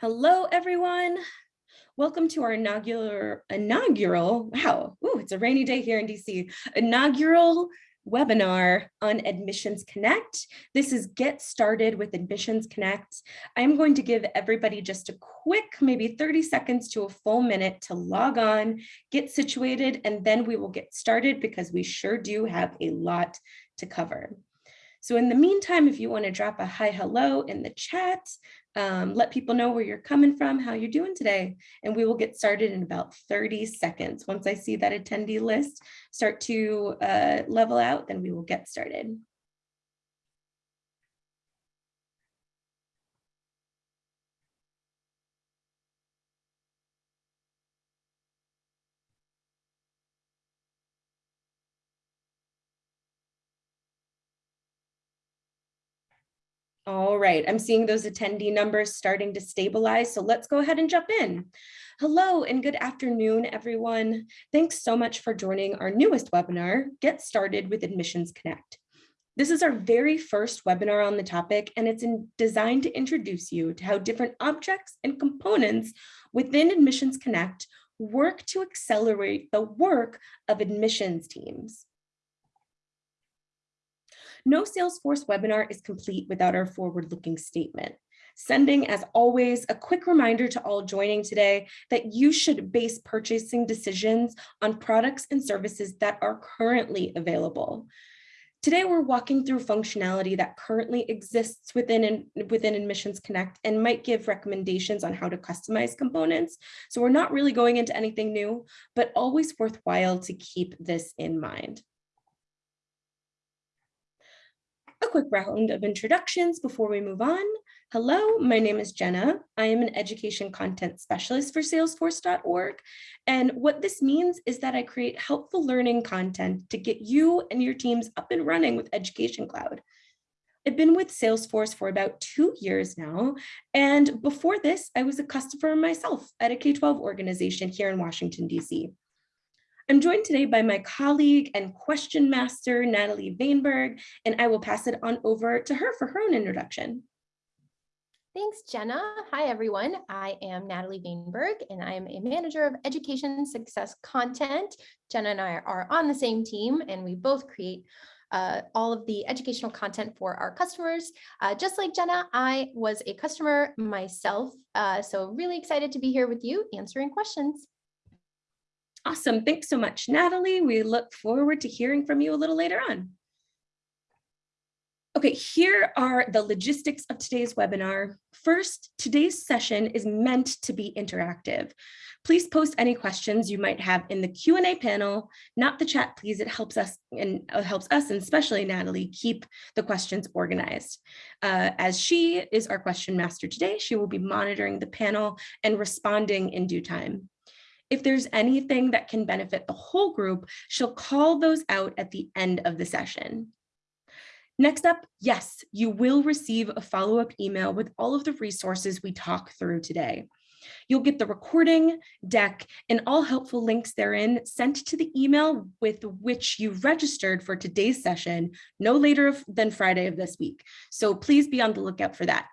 Hello, everyone. Welcome to our inaugural, inaugural, wow, ooh, it's a rainy day here in DC, inaugural webinar on Admissions Connect. This is Get Started with Admissions Connect. I'm going to give everybody just a quick, maybe 30 seconds to a full minute to log on, get situated, and then we will get started because we sure do have a lot to cover. So in the meantime, if you want to drop a hi hello in the chat, um, let people know where you're coming from, how you're doing today, and we will get started in about 30 seconds. Once I see that attendee list start to uh, level out, then we will get started. All right, I'm seeing those attendee numbers starting to stabilize, so let's go ahead and jump in. Hello and good afternoon, everyone. Thanks so much for joining our newest webinar, Get Started with Admissions Connect. This is our very first webinar on the topic, and it's in, designed to introduce you to how different objects and components within Admissions Connect work to accelerate the work of admissions teams. No Salesforce webinar is complete without our forward-looking statement. Sending, as always, a quick reminder to all joining today that you should base purchasing decisions on products and services that are currently available. Today, we're walking through functionality that currently exists within, within Admissions Connect and might give recommendations on how to customize components. So we're not really going into anything new, but always worthwhile to keep this in mind. A quick round of introductions before we move on. Hello, my name is Jenna. I am an education content specialist for salesforce.org. And what this means is that I create helpful learning content to get you and your teams up and running with Education Cloud. I've been with Salesforce for about two years now. And before this, I was a customer myself at a K-12 organization here in Washington, DC. I'm joined today by my colleague and question master, Natalie Vainberg, and I will pass it on over to her for her own introduction. Thanks, Jenna. Hi, everyone. I am Natalie Vainberg, and I am a manager of education success content. Jenna and I are on the same team, and we both create uh, all of the educational content for our customers. Uh, just like Jenna, I was a customer myself, uh, so really excited to be here with you answering questions. Awesome. Thanks so much, Natalie. We look forward to hearing from you a little later on. Okay, here are the logistics of today's webinar. First, today's session is meant to be interactive. Please post any questions you might have in the Q&A panel, not the chat, please. It helps us and uh, helps us, and especially Natalie, keep the questions organized. Uh, as she is our question master today, she will be monitoring the panel and responding in due time. If there's anything that can benefit the whole group, she'll call those out at the end of the session. Next up, yes, you will receive a follow-up email with all of the resources we talk through today. You'll get the recording, deck, and all helpful links therein sent to the email with which you registered for today's session no later than Friday of this week. So please be on the lookout for that.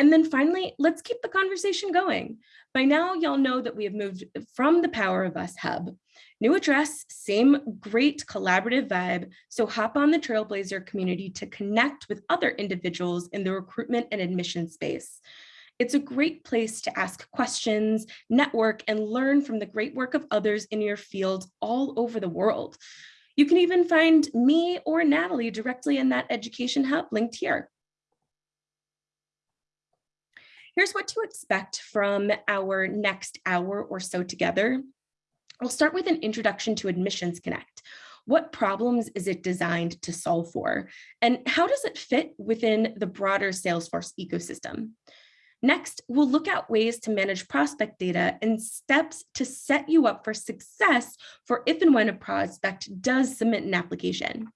And then finally, let's keep the conversation going. By now, y'all know that we have moved from the Power of Us hub. New address, same great collaborative vibe. So hop on the Trailblazer community to connect with other individuals in the recruitment and admission space. It's a great place to ask questions, network, and learn from the great work of others in your field all over the world. You can even find me or Natalie directly in that education hub linked here. Here's what to expect from our next hour or so together. I'll start with an introduction to Admissions Connect. What problems is it designed to solve for? And how does it fit within the broader Salesforce ecosystem? Next, we'll look at ways to manage prospect data and steps to set you up for success for if and when a prospect does submit an application.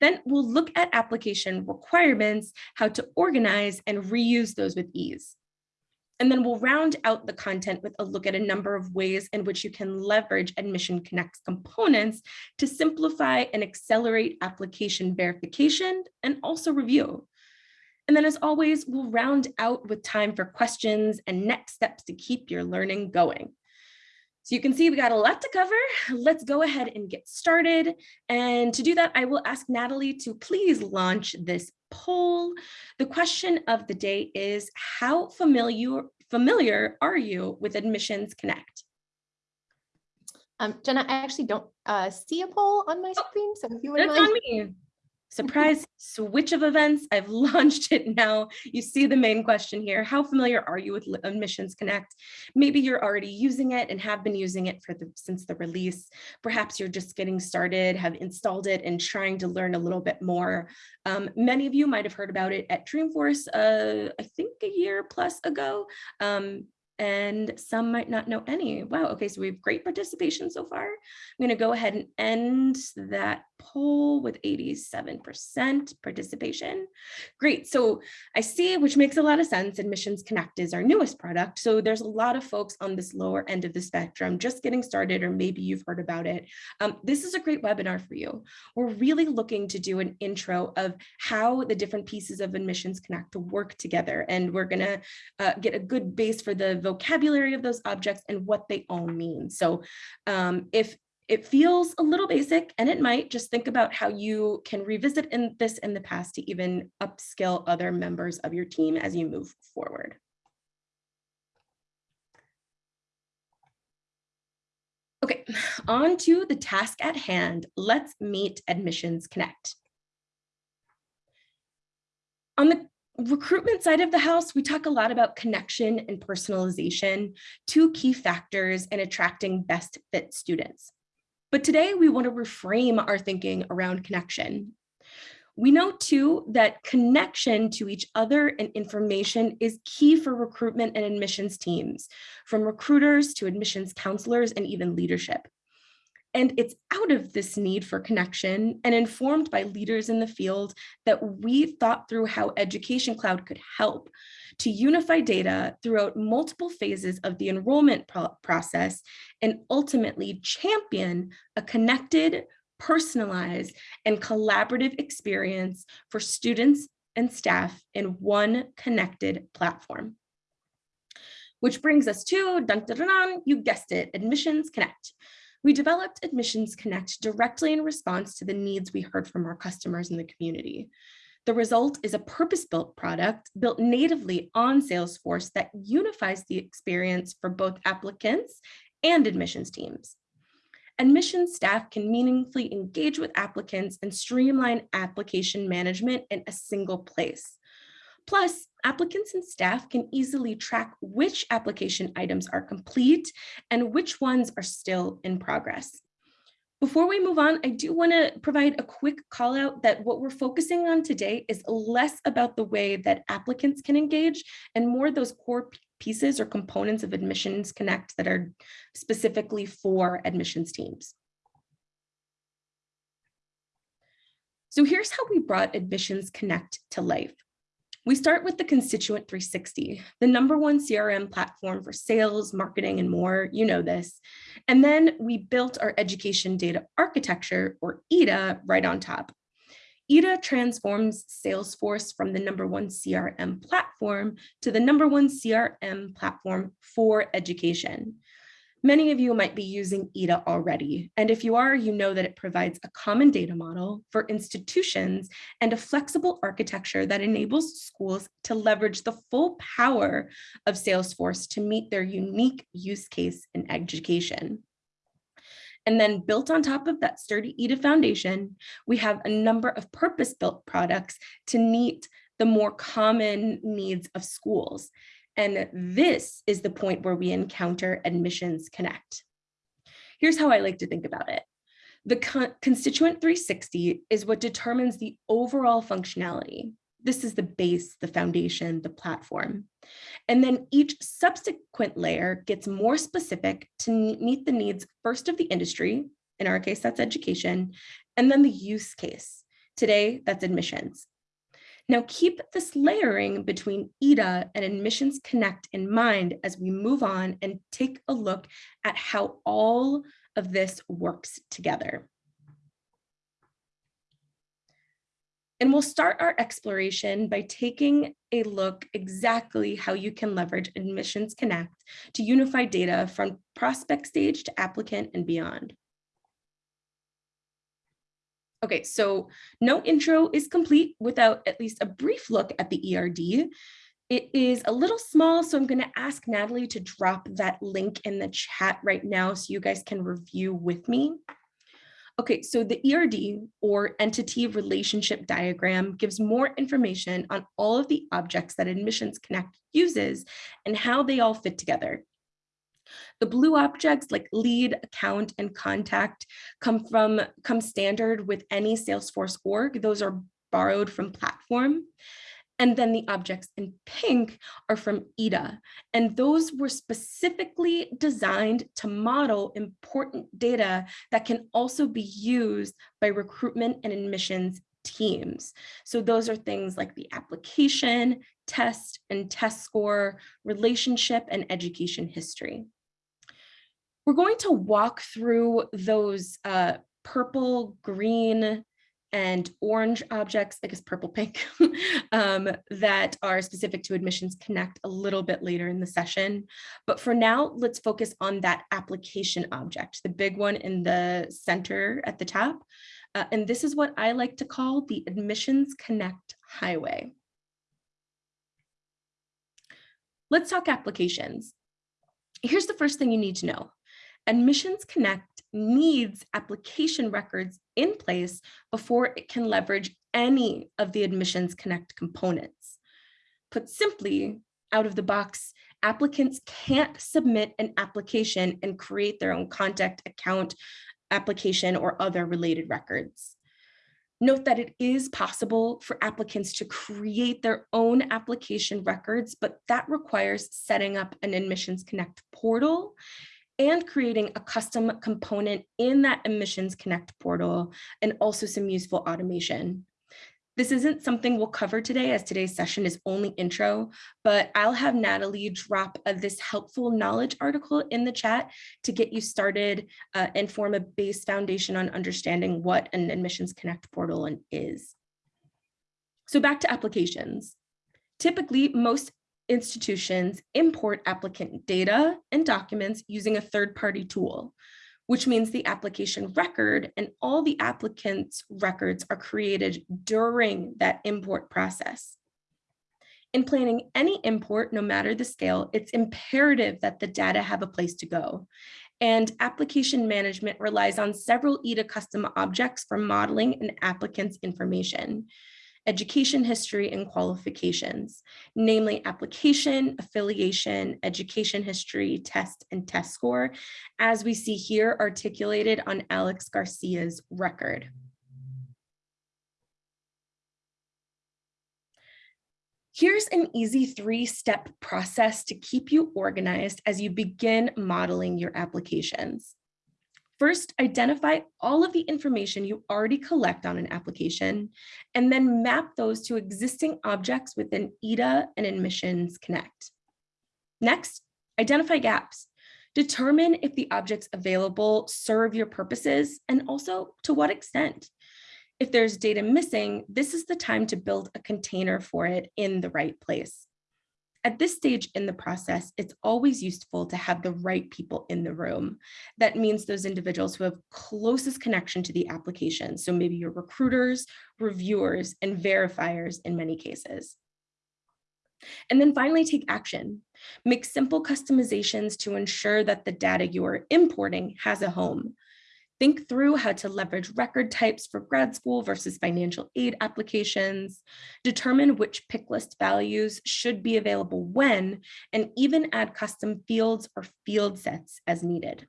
Then we'll look at application requirements, how to organize and reuse those with ease. And then we'll round out the content with a look at a number of ways in which you can leverage Admission Connect's components to simplify and accelerate application verification and also review. And then as always, we'll round out with time for questions and next steps to keep your learning going. So you can see we got a lot to cover. Let's go ahead and get started. And to do that, I will ask Natalie to please launch this poll. The question of the day is how familiar, familiar are you with Admissions Connect? Um, Jenna, I actually don't uh, see a poll on my screen, so if you That's mind. on me. Surprise switch of events. I've launched it now. You see the main question here. How familiar are you with Admissions Connect? Maybe you're already using it and have been using it for the since the release. Perhaps you're just getting started, have installed it and trying to learn a little bit more. Um, many of you might have heard about it at Dreamforce, uh, I think a year plus ago. Um, and some might not know any. Wow, okay, so we have great participation so far. I'm gonna go ahead and end that poll with 87% participation. Great, so I see, which makes a lot of sense, Admissions Connect is our newest product. So there's a lot of folks on this lower end of the spectrum just getting started, or maybe you've heard about it. Um, this is a great webinar for you. We're really looking to do an intro of how the different pieces of Admissions Connect work together. And we're gonna uh, get a good base for the vocabulary of those objects and what they all mean. So um, if it feels a little basic and it might just think about how you can revisit in this in the past to even upskill other members of your team as you move forward. Okay, on to the task at hand. Let's meet Admissions Connect. On the recruitment side of the house, we talk a lot about connection and personalization, two key factors in attracting best fit students. But today we want to reframe our thinking around connection. We know too that connection to each other and information is key for recruitment and admissions teams, from recruiters to admissions counselors and even leadership. And it's out of this need for connection and informed by leaders in the field that we thought through how Education Cloud could help to unify data throughout multiple phases of the enrollment pro process and ultimately champion a connected, personalized, and collaborative experience for students and staff in one connected platform. Which brings us to, dun, dun, dun, you guessed it, Admissions Connect. We developed Admissions Connect directly in response to the needs we heard from our customers in the community. The result is a purpose-built product built natively on Salesforce that unifies the experience for both applicants and admissions teams. Admissions staff can meaningfully engage with applicants and streamline application management in a single place. Plus, applicants and staff can easily track which application items are complete and which ones are still in progress. Before we move on, I do want to provide a quick call out that what we're focusing on today is less about the way that applicants can engage and more those core pieces or components of Admissions Connect that are specifically for admissions teams. So here's how we brought Admissions Connect to life. We start with the Constituent 360, the number one CRM platform for sales, marketing, and more, you know this. And then we built our education data architecture, or EDA, right on top. EDA transforms Salesforce from the number one CRM platform to the number one CRM platform for education. Many of you might be using EDA already, and if you are, you know that it provides a common data model for institutions and a flexible architecture that enables schools to leverage the full power of Salesforce to meet their unique use case in education. And then built on top of that sturdy EDA foundation, we have a number of purpose-built products to meet the more common needs of schools. And this is the point where we encounter admissions connect. Here's how I like to think about it. The con constituent 360 is what determines the overall functionality. This is the base, the foundation, the platform. And then each subsequent layer gets more specific to meet the needs first of the industry, in our case, that's education, and then the use case. Today, that's admissions. Now keep this layering between EDA and Admissions Connect in mind as we move on and take a look at how all of this works together. And we'll start our exploration by taking a look exactly how you can leverage Admissions Connect to unify data from prospect stage to applicant and beyond. Okay, so no intro is complete without at least a brief look at the ERD. It is a little small, so I'm going to ask Natalie to drop that link in the chat right now so you guys can review with me. Okay, so the ERD or entity relationship diagram gives more information on all of the objects that Admissions Connect uses and how they all fit together. The blue objects like lead, account, and contact come from come standard with any Salesforce org. Those are borrowed from platform. And then the objects in pink are from EDA. And those were specifically designed to model important data that can also be used by recruitment and admissions teams. So those are things like the application, test and test score, relationship, and education history. We're going to walk through those uh, purple, green, and orange objects, I guess purple pink, um, that are specific to Admissions Connect a little bit later in the session. But for now, let's focus on that application object, the big one in the center at the top. Uh, and this is what I like to call the Admissions Connect Highway. Let's talk applications. Here's the first thing you need to know. Admissions Connect needs application records in place before it can leverage any of the Admissions Connect components. Put simply, out of the box, applicants can't submit an application and create their own contact account application or other related records. Note that it is possible for applicants to create their own application records, but that requires setting up an Admissions Connect portal and creating a custom component in that Admissions Connect portal and also some useful automation. This isn't something we'll cover today as today's session is only intro, but I'll have Natalie drop uh, this helpful knowledge article in the chat to get you started uh, and form a base foundation on understanding what an Admissions Connect portal is. So back to applications. Typically, most institutions import applicant data and documents using a third-party tool, which means the application record and all the applicant's records are created during that import process. In planning any import, no matter the scale, it's imperative that the data have a place to go. And application management relies on several EDA custom objects for modeling an applicant's information education history and qualifications, namely application, affiliation, education history, test, and test score, as we see here articulated on Alex Garcia's record. Here's an easy three-step process to keep you organized as you begin modeling your applications. First, identify all of the information you already collect on an application, and then map those to existing objects within EDA and Admissions Connect. Next, identify gaps. Determine if the objects available serve your purposes and also to what extent. If there's data missing, this is the time to build a container for it in the right place. At this stage in the process, it's always useful to have the right people in the room. That means those individuals who have closest connection to the application. So maybe your recruiters, reviewers, and verifiers in many cases. And then finally, take action. Make simple customizations to ensure that the data you are importing has a home. Think through how to leverage record types for grad school versus financial aid applications, determine which pick list values should be available when, and even add custom fields or field sets as needed.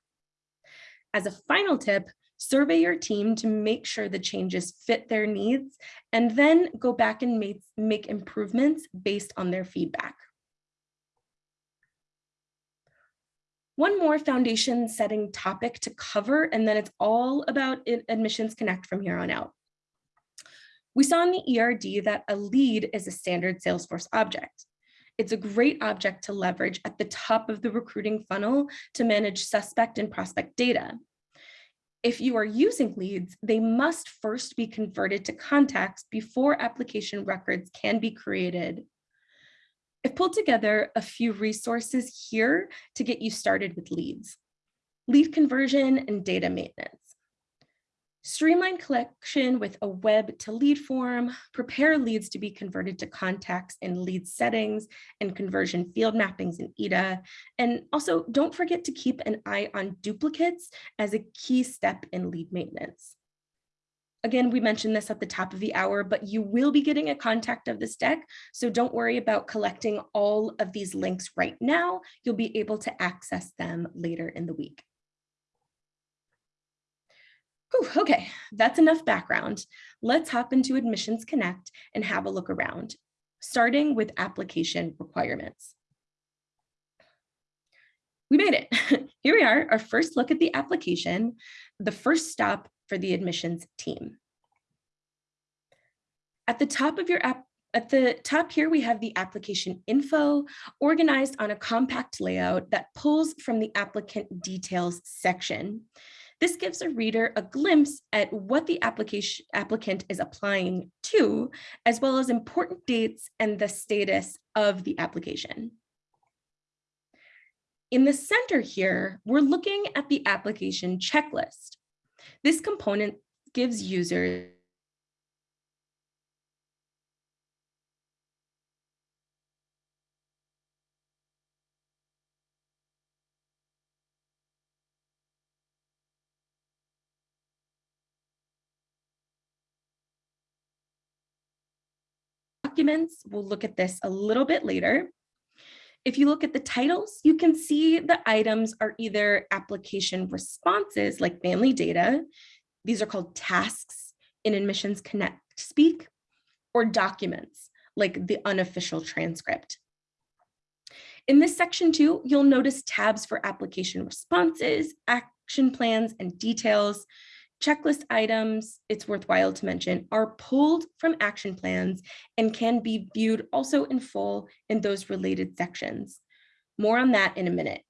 As a final tip, survey your team to make sure the changes fit their needs, and then go back and make, make improvements based on their feedback. One more foundation setting topic to cover, and then it's all about Admissions Connect from here on out. We saw in the ERD that a lead is a standard Salesforce object. It's a great object to leverage at the top of the recruiting funnel to manage suspect and prospect data. If you are using leads, they must first be converted to contacts before application records can be created. I've pulled together a few resources here to get you started with leads. Lead conversion and data maintenance. Streamline collection with a web to lead form, prepare leads to be converted to contacts in lead settings and conversion field mappings in EDA. And also don't forget to keep an eye on duplicates as a key step in lead maintenance. Again, we mentioned this at the top of the hour, but you will be getting a contact of this deck. So don't worry about collecting all of these links right now. You'll be able to access them later in the week. Whew, okay, that's enough background. Let's hop into Admissions Connect and have a look around, starting with application requirements. We made it. Here we are, our first look at the application, the first stop for the admissions team. At the top of your app, at the top here, we have the application info organized on a compact layout that pulls from the applicant details section. This gives a reader a glimpse at what the application applicant is applying to, as well as important dates and the status of the application. In the center here, we're looking at the application checklist. This component gives users documents. We'll look at this a little bit later. If you look at the titles, you can see the items are either application responses like family data. These are called tasks in Admissions Connect speak or documents like the unofficial transcript. In this section too, you'll notice tabs for application responses, action plans, and details. Checklist items, it's worthwhile to mention, are pulled from action plans and can be viewed also in full in those related sections. More on that in a minute.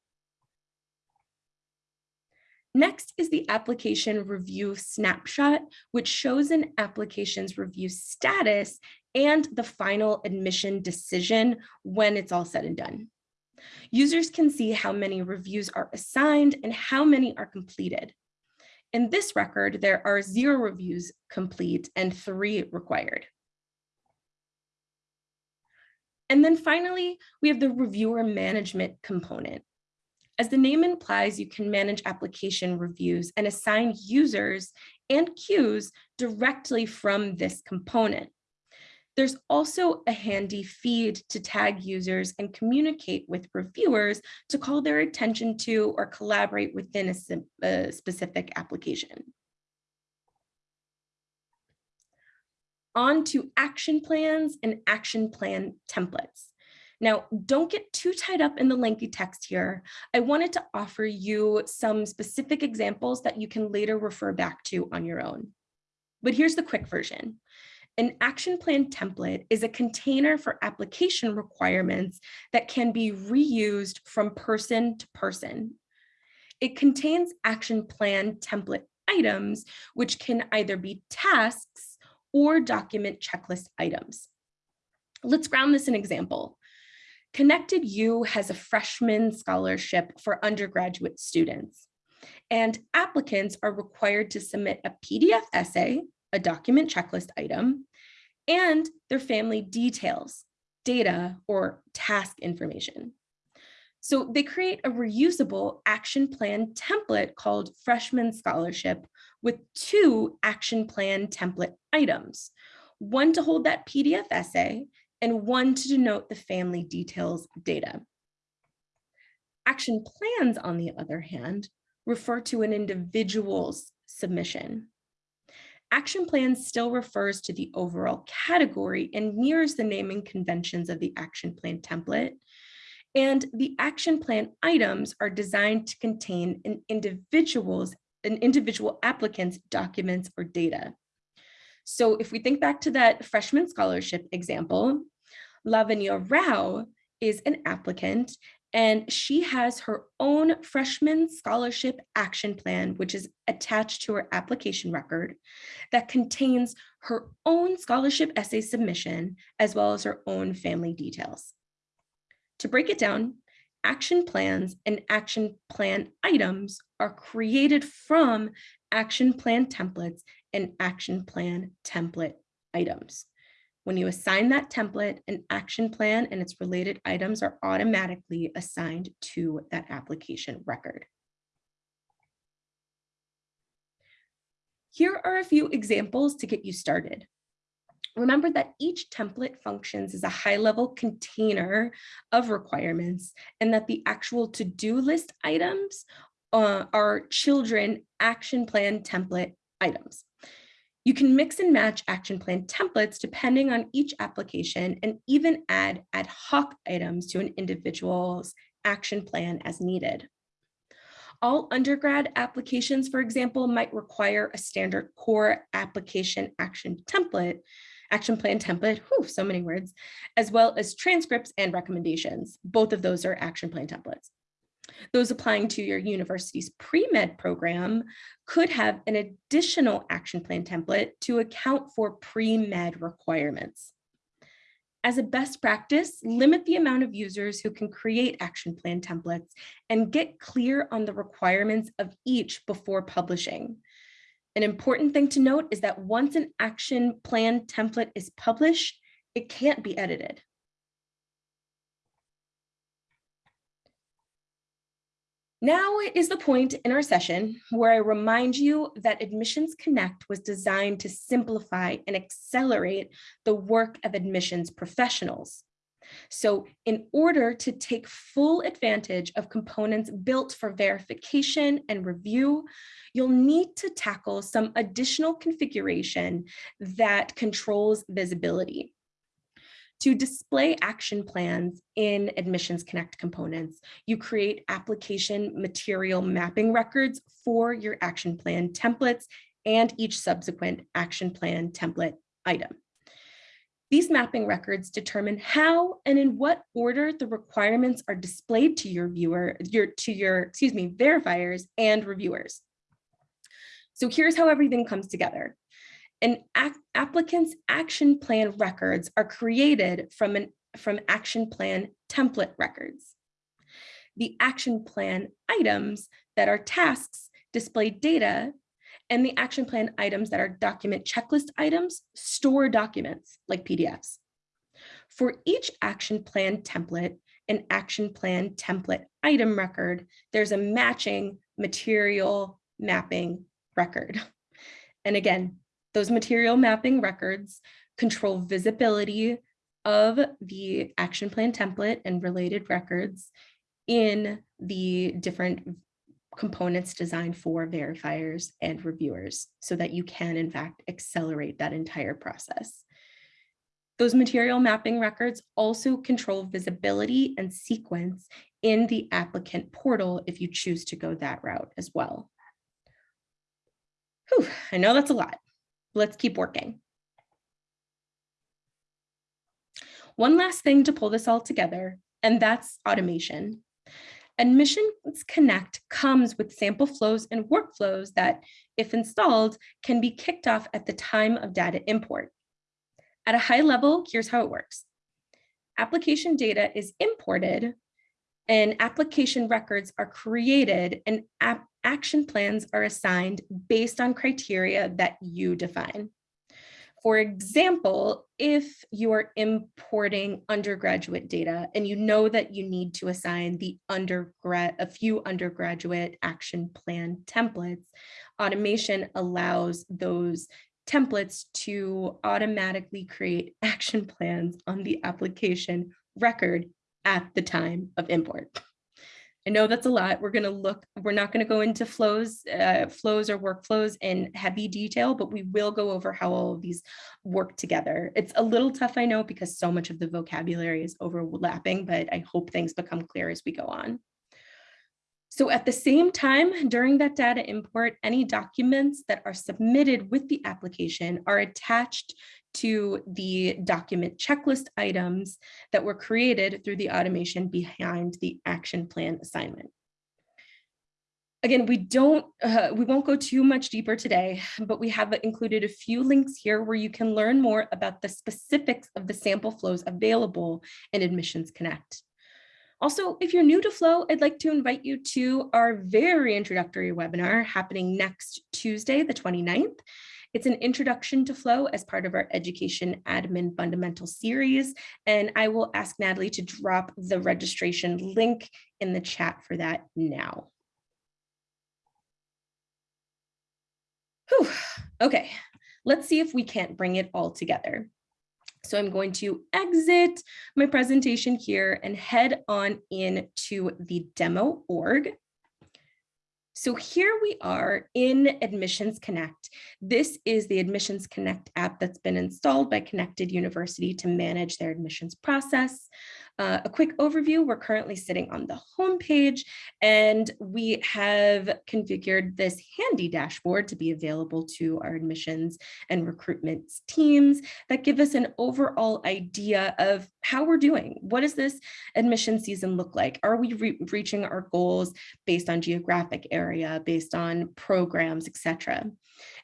Next is the application review snapshot, which shows an application's review status and the final admission decision when it's all said and done. Users can see how many reviews are assigned and how many are completed. In this record, there are zero reviews complete and three required. And then finally, we have the reviewer management component. As the name implies, you can manage application reviews and assign users and queues directly from this component. There's also a handy feed to tag users and communicate with reviewers to call their attention to or collaborate within a, a specific application. On to action plans and action plan templates. Now, don't get too tied up in the lengthy text here. I wanted to offer you some specific examples that you can later refer back to on your own. But here's the quick version. An action plan template is a container for application requirements that can be reused from person to person. It contains action plan template items, which can either be tasks or document checklist items. Let's ground this in example. Connected U has a freshman scholarship for undergraduate students, and applicants are required to submit a PDF essay, a document checklist item, and their family details, data, or task information. So they create a reusable action plan template called Freshman Scholarship with two action plan template items, one to hold that PDF essay and one to denote the family details data. Action plans, on the other hand, refer to an individual's submission. Action plan still refers to the overall category and mirrors the naming conventions of the action plan template. And the action plan items are designed to contain an individual's an individual applicant's documents or data. So if we think back to that freshman scholarship example, Lavanya Rao is an applicant And she has her own freshman scholarship action plan, which is attached to her application record that contains her own scholarship essay submission, as well as her own family details. To break it down, action plans and action plan items are created from action plan templates and action plan template items. When you assign that template, an action plan and its related items are automatically assigned to that application record. Here are a few examples to get you started. Remember that each template functions as a high-level container of requirements and that the actual to-do list items uh, are children action plan template items. You can mix and match action plan templates depending on each application and even add ad hoc items to an individual's action plan as needed. All undergrad applications, for example, might require a standard core application action template, action plan template, whew, so many words, as well as transcripts and recommendations. Both of those are action plan templates. Those applying to your university's pre-med program could have an additional action plan template to account for pre-med requirements. As a best practice, limit the amount of users who can create action plan templates and get clear on the requirements of each before publishing. An important thing to note is that once an action plan template is published, it can't be edited. Now is the point in our session where I remind you that Admissions Connect was designed to simplify and accelerate the work of admissions professionals. So in order to take full advantage of components built for verification and review, you'll need to tackle some additional configuration that controls visibility. To display action plans in Admissions Connect components, you create application material mapping records for your action plan templates and each subsequent action plan template item. These mapping records determine how and in what order the requirements are displayed to your viewer, your, to your, excuse me, verifiers and reviewers. So here's how everything comes together. An applicant's action plan records are created from, an, from action plan template records. The action plan items that are tasks display data and the action plan items that are document checklist items store documents like PDFs. For each action plan template and action plan template item record, there's a matching material mapping record. And again, those material mapping records control visibility of the action plan template and related records in the different components designed for verifiers and reviewers so that you can in fact accelerate that entire process. Those material mapping records also control visibility and sequence in the applicant portal if you choose to go that route as well. Whew, I know that's a lot. Let's keep working. One last thing to pull this all together, and that's automation. Admissions Connect comes with sample flows and workflows that, if installed, can be kicked off at the time of data import. At a high level, here's how it works. Application data is imported and application records are created and action plans are assigned based on criteria that you define. For example, if you are importing undergraduate data and you know that you need to assign the undergrad a few undergraduate action plan templates, automation allows those templates to automatically create action plans on the application record at the time of import. I know that's a lot. We're going to look, we're not going to go into flows, uh, flows or workflows in heavy detail, but we will go over how all of these work together. It's a little tough, I know, because so much of the vocabulary is overlapping, but I hope things become clear as we go on. So at the same time, during that data import, any documents that are submitted with the application are attached to the document checklist items that were created through the automation behind the action plan assignment. Again, we don't, uh, we won't go too much deeper today, but we have included a few links here where you can learn more about the specifics of the sample flows available in Admissions Connect. Also, if you're new to Flow, I'd like to invite you to our very introductory webinar happening next Tuesday, the 29th. It's an introduction to Flow as part of our Education Admin Fundamental series, and I will ask Natalie to drop the registration link in the chat for that now. Whew. Okay, let's see if we can't bring it all together. So I'm going to exit my presentation here and head on into the demo org. So here we are in Admissions Connect. This is the Admissions Connect app that's been installed by Connected University to manage their admissions process. Uh, a quick overview, we're currently sitting on the home page and we have configured this handy dashboard to be available to our admissions and recruitment teams that give us an overall idea of how we're doing. What does this admission season look like? Are we re reaching our goals based on geographic area, based on programs, etc.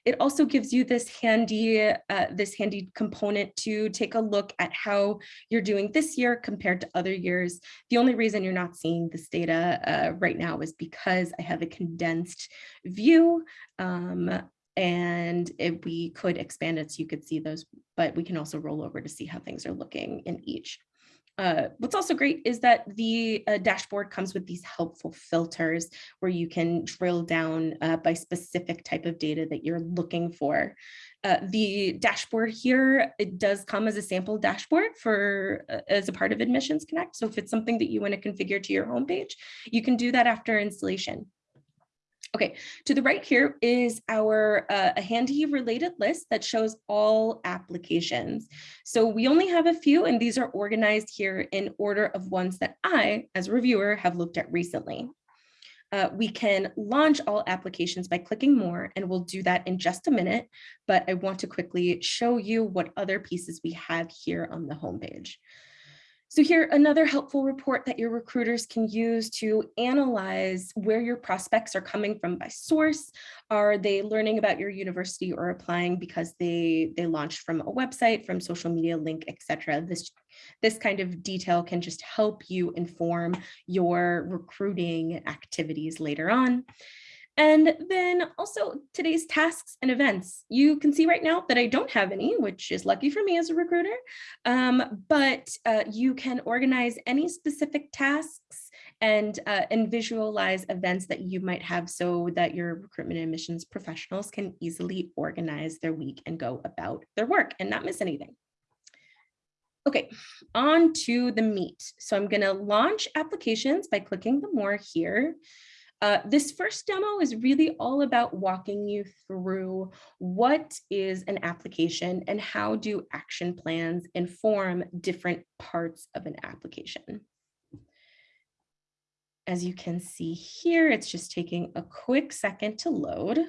It also gives you this handy, uh, this handy component to take a look at how you're doing this year compared to other years. The only reason you're not seeing this data uh, right now is because I have a condensed view um, and if we could expand it so you could see those, but we can also roll over to see how things are looking in each. Uh, what's also great is that the uh, dashboard comes with these helpful filters where you can drill down uh, by specific type of data that you're looking for. Uh, the dashboard here, it does come as a sample dashboard for uh, as a part of Admissions Connect. So if it's something that you want to configure to your homepage, you can do that after installation. Okay, to the right here is our uh, a handy related list that shows all applications. So we only have a few and these are organized here in order of ones that I, as a reviewer, have looked at recently. Uh, we can launch all applications by clicking more and we'll do that in just a minute, but I want to quickly show you what other pieces we have here on the homepage. So here, another helpful report that your recruiters can use to analyze where your prospects are coming from by source. Are they learning about your university or applying because they, they launched from a website, from social media link, etc. This, this kind of detail can just help you inform your recruiting activities later on. And then also today's tasks and events. You can see right now that I don't have any, which is lucky for me as a recruiter, um, but uh, you can organize any specific tasks and, uh, and visualize events that you might have so that your recruitment and admissions professionals can easily organize their week and go about their work and not miss anything. Okay, on to the meat. So I'm going to launch applications by clicking the more here. Uh, this first demo is really all about walking you through what is an application and how do action plans inform different parts of an application. As you can see here, it's just taking a quick second to load.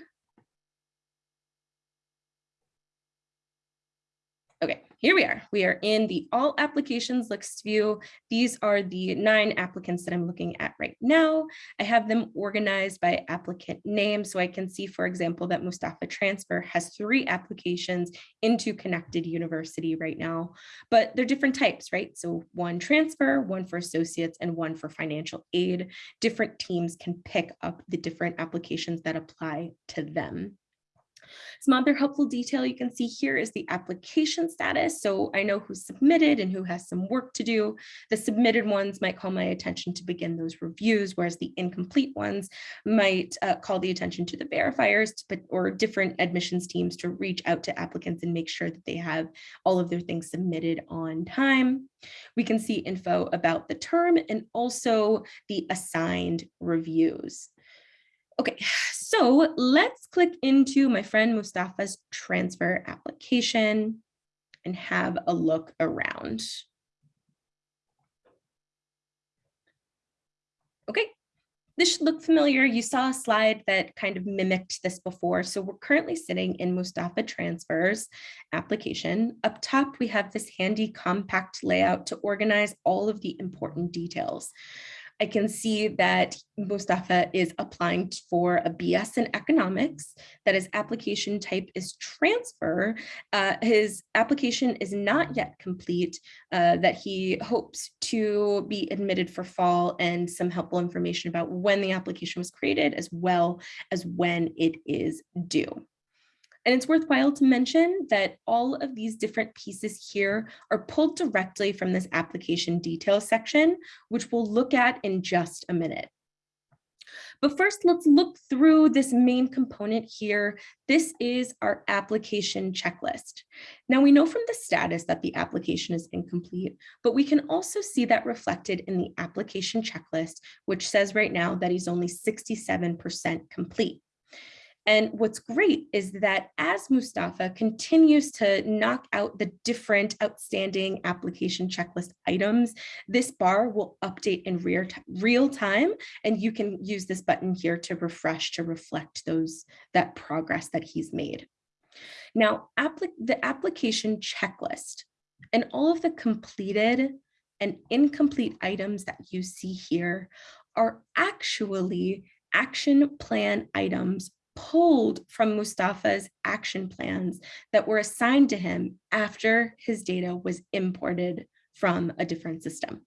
Okay, here we are. We are in the all applications list view. These are the nine applicants that I'm looking at right now. I have them organized by applicant name. So I can see, for example, that Mustafa Transfer has three applications into Connected University right now, but they're different types, right? So one transfer, one for associates, and one for financial aid. Different teams can pick up the different applications that apply to them. Some other helpful detail you can see here is the application status. So I know who submitted and who has some work to do. The submitted ones might call my attention to begin those reviews, whereas the incomplete ones might uh, call the attention to the verifiers to, or different admissions teams to reach out to applicants and make sure that they have all of their things submitted on time. We can see info about the term and also the assigned reviews. Okay, so let's click into my friend Mustafa's transfer application and have a look around. Okay, This should look familiar. You saw a slide that kind of mimicked this before. So we're currently sitting in Mustafa Transfers application. Up top, we have this handy compact layout to organize all of the important details. I can see that Mustafa is applying for a BS in economics, that his application type is transfer. Uh, his application is not yet complete, uh, that he hopes to be admitted for fall and some helpful information about when the application was created as well as when it is due. And it's worthwhile to mention that all of these different pieces here are pulled directly from this application details section, which we'll look at in just a minute. But first, let's look through this main component here. This is our application checklist. Now we know from the status that the application is incomplete, but we can also see that reflected in the application checklist, which says right now that he's only 67% complete. And what's great is that as Mustafa continues to knock out the different outstanding application checklist items, this bar will update in real, real time, and you can use this button here to refresh to reflect those that progress that he's made. Now, the application checklist and all of the completed and incomplete items that you see here are actually action plan items pulled from Mustafa's action plans that were assigned to him after his data was imported from a different system.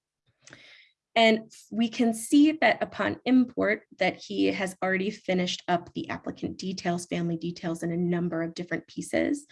And we can see that upon import that he has already finished up the applicant details, family details, in a number of different pieces.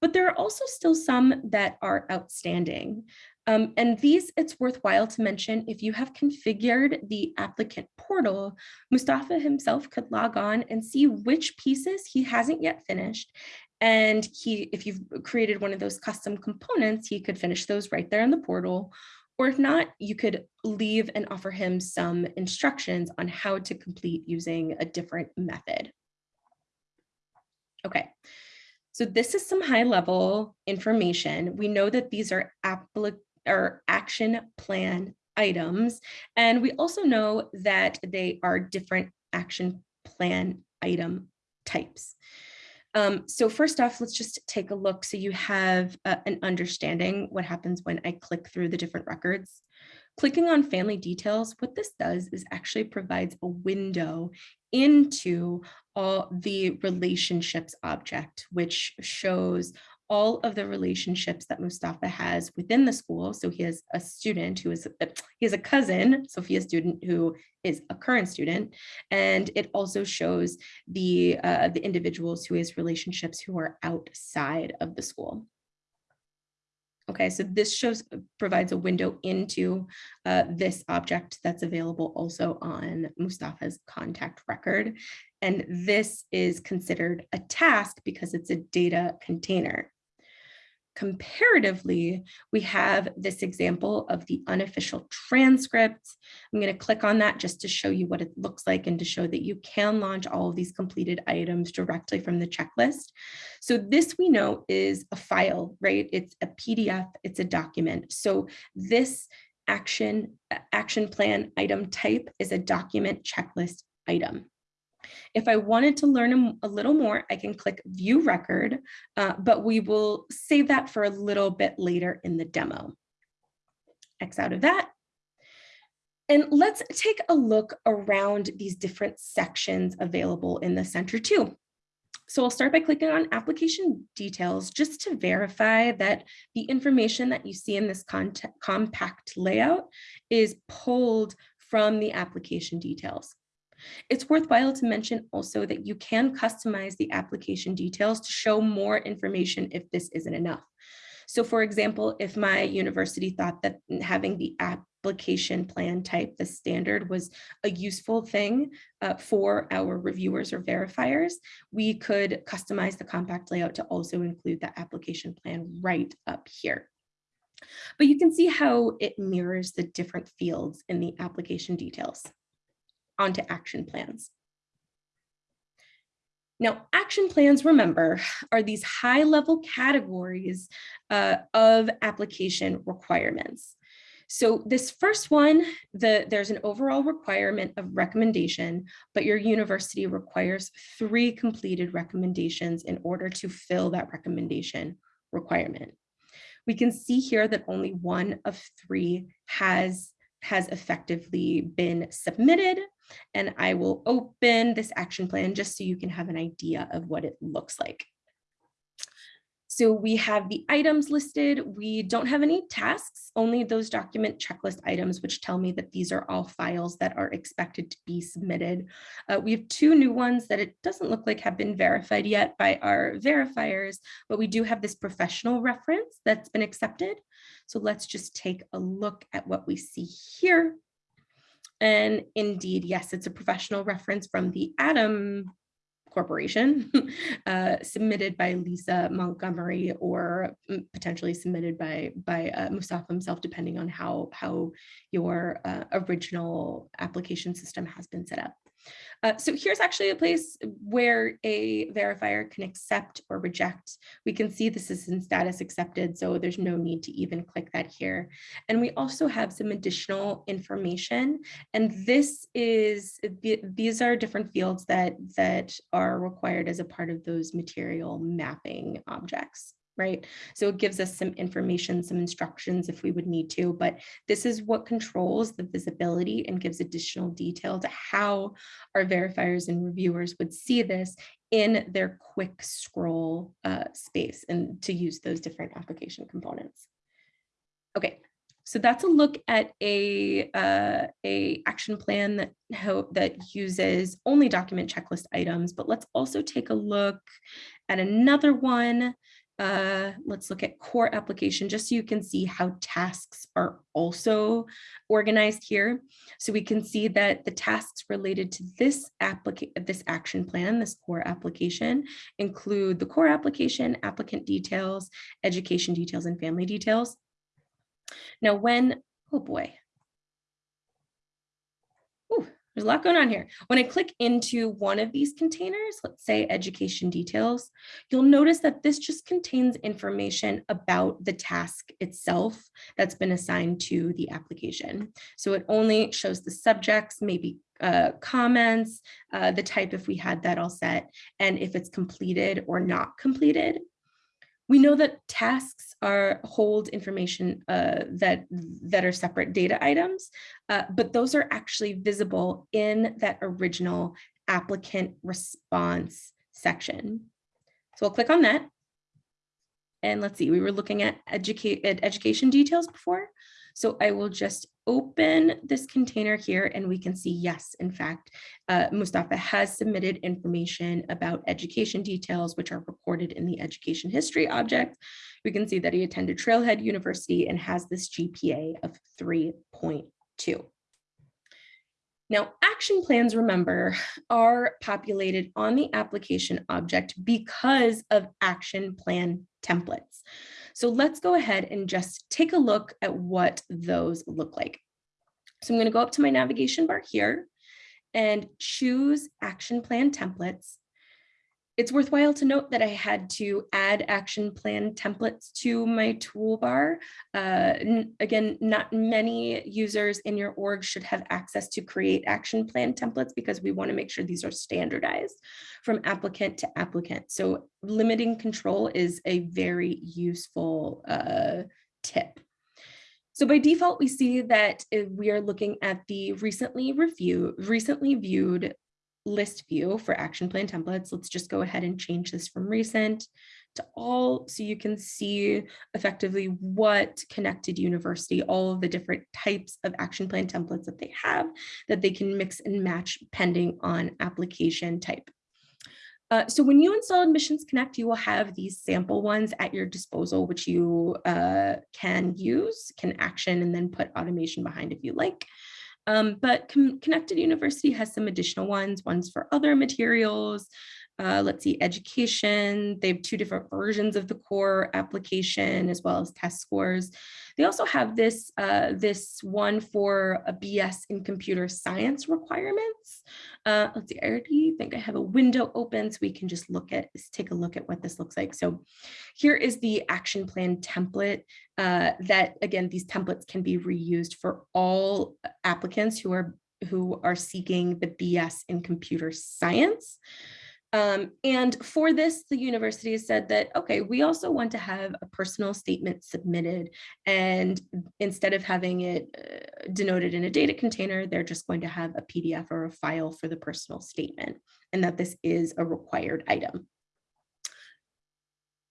But there are also still some that are outstanding. Um, and these, it's worthwhile to mention, if you have configured the applicant portal, Mustafa himself could log on and see which pieces he hasn't yet finished. And he, if you've created one of those custom components, he could finish those right there in the portal. Or if not, you could leave and offer him some instructions on how to complete using a different method. Okay, so this is some high level information. We know that these are applic or action plan items. And we also know that they are different action plan item types. Um, so first off, let's just take a look so you have uh, an understanding what happens when I click through the different records. Clicking on family details, what this does is actually provides a window into all the relationships object, which shows all of the relationships that Mustafa has within the school. So he has a student who is, he has a cousin, Sophia student who is a current student. And it also shows the, uh, the individuals who has relationships who are outside of the school. Okay, so this shows provides a window into uh, this object that's available also on Mustafa's contact record. And this is considered a task because it's a data container. Comparatively, we have this example of the unofficial transcripts. I'm going to click on that just to show you what it looks like and to show that you can launch all of these completed items directly from the checklist. So this we know is a file, right? It's a PDF, it's a document. So this action, action plan item type is a document checklist item. If I wanted to learn a, little more, I can click view record, uh, but we will save that for a little bit later in the demo. X out of that. And let's take a look around these different sections available in the center too. So I'll start by clicking on application details just to verify that the information that you see in this compact layout is pulled from the application details. It's worthwhile to mention also that you can customize the application details to show more information if this isn't enough. So for example, if my university thought that having the application plan type, the standard was a useful thing uh, for our reviewers or verifiers, we could customize the compact layout to also include that application plan right up here. But you can see how it mirrors the different fields in the application details onto action plans. Now, action plans, remember, are these high level categories uh, of application requirements. So this first one, the, there's an overall requirement of recommendation, but your university requires three completed recommendations in order to fill that recommendation requirement. We can see here that only one of three has, has effectively been submitted. And I will open this action plan just so you can have an idea of what it looks like. So we have the items listed. We don't have any tasks, only those document checklist items, which tell me that these are all files that are expected to be submitted. Uh, we have two new ones that it doesn't look like have been verified yet by our verifiers, but we do have this professional reference that's been accepted. So let's just take a look at what we see here. And indeed, yes, it's a professional reference from the Adam corporation uh, submitted by Lisa Montgomery or mm, potentially submitted by by uh, Mustafa himself, depending on how how your uh, original application system has been set up. Uh, so here's actually a place where a verifier can accept or reject. We can see this is in status accepted, so there's no need to even click that here. And we also have some additional information. And this is, these are different fields that, that are required as a part of those material mapping objects right? So it gives us some information, some instructions if we would need to, but this is what controls the visibility and gives additional detail to how our verifiers and reviewers would see this in their quick scroll uh, space and to use those different application components. Okay, so that's a look at a, uh, a action plan that, that uses only document checklist items, but let's also take a look at another one uh, let's look at core application just so you can see how tasks are also organized here. So we can see that the tasks related to this application, this action plan, this core application include the core application, applicant details, education details, and family details. Now when, oh boy, there's a lot going on here. When I click into one of these containers, let's say education details, you'll notice that this just contains information about the task itself that's been assigned to the application. So it only shows the subjects, maybe uh, comments, uh, the type if we had that all set, and if it's completed or not completed. We know that tasks are hold information uh, that, that are separate data items, uh, but those are actually visible in that original applicant response section. So we'll click on that. And let's see, we were looking at, educate, at education details before. So I will just open this container here and we can see, yes, in fact, uh, Mustafa has submitted information about education details, which are recorded in the education history object. We can see that he attended Trailhead University and has this GPA of 3.2. Now, action plans, remember, are populated on the application object because of action plan templates. So let's go ahead and just take a look at what those look like. So I'm going to go up to my navigation bar here and choose action plan templates. It's worthwhile to note that I had to add action plan templates to my toolbar. Uh, again, not many users in your org should have access to create action plan templates because we want to make sure these are standardized from applicant to applicant. So limiting control is a very useful uh, tip. So by default, we see that we are looking at the recently review, recently viewed list view for action plan templates. Let's just go ahead and change this from recent to all so you can see effectively what connected university, all of the different types of action plan templates that they have that they can mix and match pending on application type. Uh, so when you install Admissions Connect, you will have these sample ones at your disposal, which you uh, can use, can action, and then put automation behind if you like. Um, but Con Connected University has some additional ones, ones for other materials, uh, let's see, education. They have two different versions of the core application as well as test scores. They also have this, uh, this one for a BS in computer science requirements. Uh, let's see, I already think I have a window open so we can just look at, take a look at what this looks like. So here is the action plan template uh, that, again, these templates can be reused for all applicants who are who are seeking the BS in computer science. Um, and for this, the university has said that, okay, we also want to have a personal statement submitted. And instead of having it uh, denoted in a data container, they're just going to have a PDF or a file for the personal statement and that this is a required item.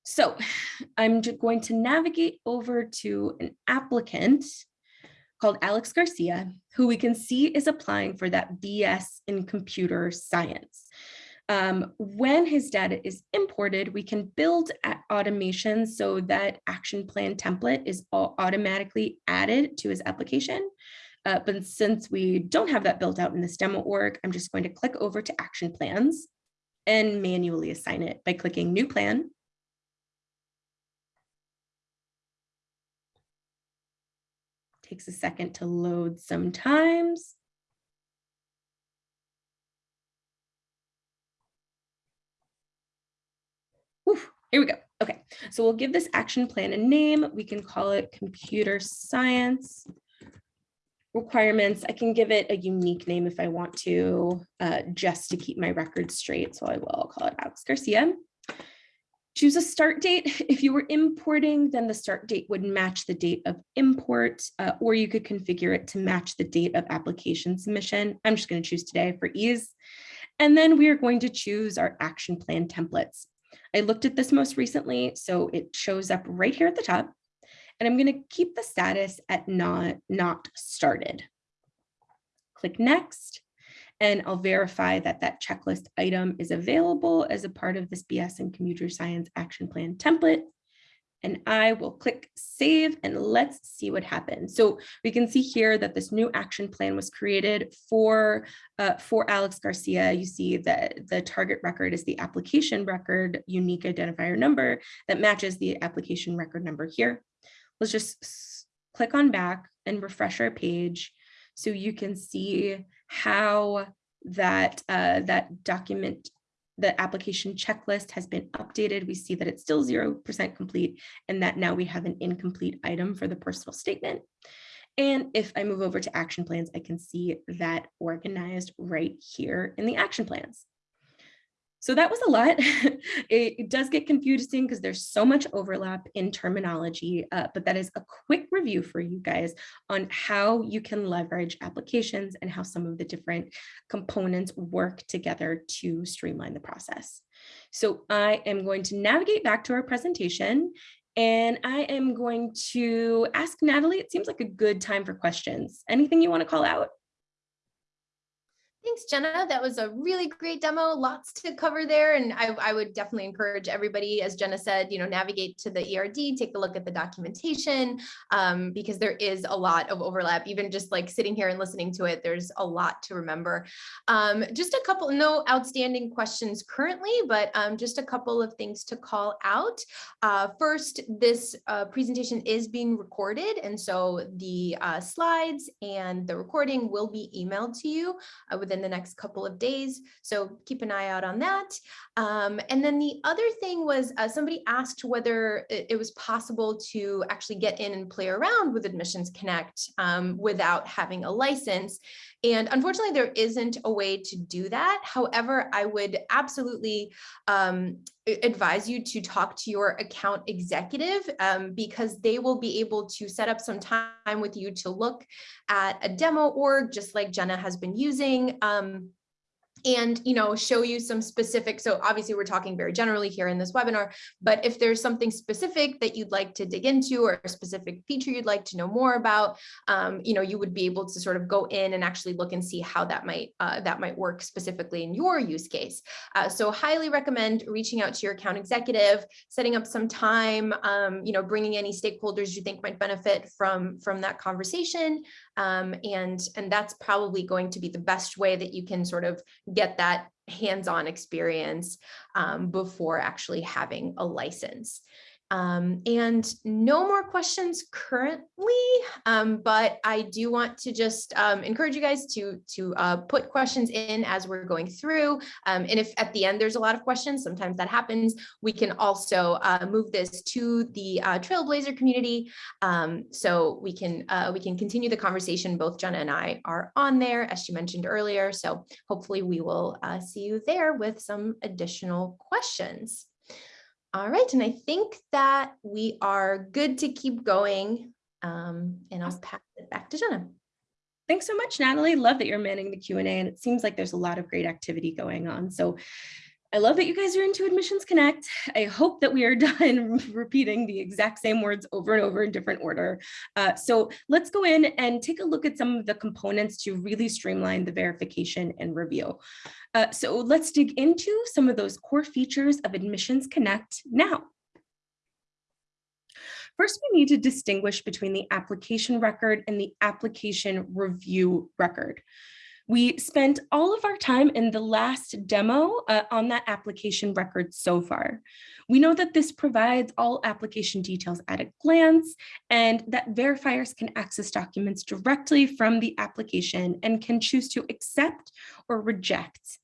So I'm going to navigate over to an applicant called Alex Garcia, who we can see is applying for that BS in computer science. Um, when his data is imported, we can build automation so that action plan template is automatically added to his application. Uh, but since we don't have that built out in this demo org, I'm just going to click over to action plans and manually assign it by clicking new plan. Takes a second to load sometimes. Here we go. Okay, so we'll give this action plan a name. We can call it computer science requirements. I can give it a unique name if I want to, uh, just to keep my record straight. So I will call it Alex Garcia. Choose a start date. If you were importing, then the start date would match the date of import, uh, or you could configure it to match the date of application submission. I'm just going to choose today for ease. And then we are going to choose our action plan templates. I looked at this most recently, so it shows up right here at the top. And I'm going to keep the status at not, not started. Click next, and I'll verify that that checklist item is available as a part of this BS and computer science action plan template and I will click save and let's see what happens. So we can see here that this new action plan was created for, uh, for Alex Garcia. You see that the target record is the application record unique identifier number that matches the application record number here. Let's just click on back and refresh our page so you can see how that, uh, that document the application checklist has been updated. We see that it's still 0% complete and that now we have an incomplete item for the personal statement. And if I move over to action plans, I can see that organized right here in the action plans. So that was a lot. it, it, does get confusing because there's so much overlap in terminology, uh, but that is a quick review for you guys on how you can leverage applications and how some of the different components work together to streamline the process. So I am going to navigate back to our presentation and I am going to ask Natalie, it seems like a good time for questions. Anything you want to call out? Thanks, Jenna. That was a really great demo. Lots to cover there. And I, I, would definitely encourage everybody, as Jenna said, you know, navigate to the ERD, take a look at the documentation, um, because there is a lot of overlap. Even just like sitting here and listening to it, there's a lot to remember. Um, just a couple, no outstanding questions currently, but um, just a couple of things to call out. Uh, first, this uh, presentation is being recorded. And so the uh, slides and the recording will be emailed to you uh, with within the next couple of days. So keep an eye out on that. Um, and then the other thing was uh, somebody asked whether it, was possible to actually get in and play around with Admissions Connect um, without having a license. And unfortunately, there isn't a way to do that. However, I would absolutely um, advise you to talk to your account executive um, because they will be able to set up some time with you to look at a demo org, just like Jenna has been using. Um, and you know show you some specific so obviously we're talking very generally here in this webinar but if there's something specific that you'd like to dig into or a specific feature you'd like to know more about um, you know you would be able to sort of go in and actually look and see how that might uh, that might work specifically in your use case. Uh, so highly recommend reaching out to your account executive setting up some time um, you know bringing any stakeholders you think might benefit from from that conversation um, and and that's probably going to be the best way that you can sort of get that hands-on experience um, before actually having a license. Um, and no more questions currently, um, but I do want to just um, encourage you guys to, to uh, put questions in as we're going through. Um, and if at the end there's a lot of questions, sometimes that happens, we can also uh, move this to the uh, Trailblazer community. Um, so we can, uh, we can continue the conversation. Both Jenna and I are on there, as she mentioned earlier. So hopefully we will uh, see you there with some additional questions. All right, and I think that we are good to keep going. Um, and I'll pass it back to Jenna. Thanks so much, Natalie. Love that you're manning the Q&A and it seems like there's a lot of great activity going on. So I love that you guys are into Admissions Connect. I hope that we are done repeating the exact same words over and over in different order. Uh, so let's go in and take a look at some of the components to really streamline the verification and review. Uh, so let's dig into some of those core features of Admissions Connect now. First, we need to distinguish between the application record and the application review record. We spent all of our time in the last demo uh, on that application record so far. We know that this provides all application details at a glance and that verifiers can access documents directly from the application and can choose to accept or reject.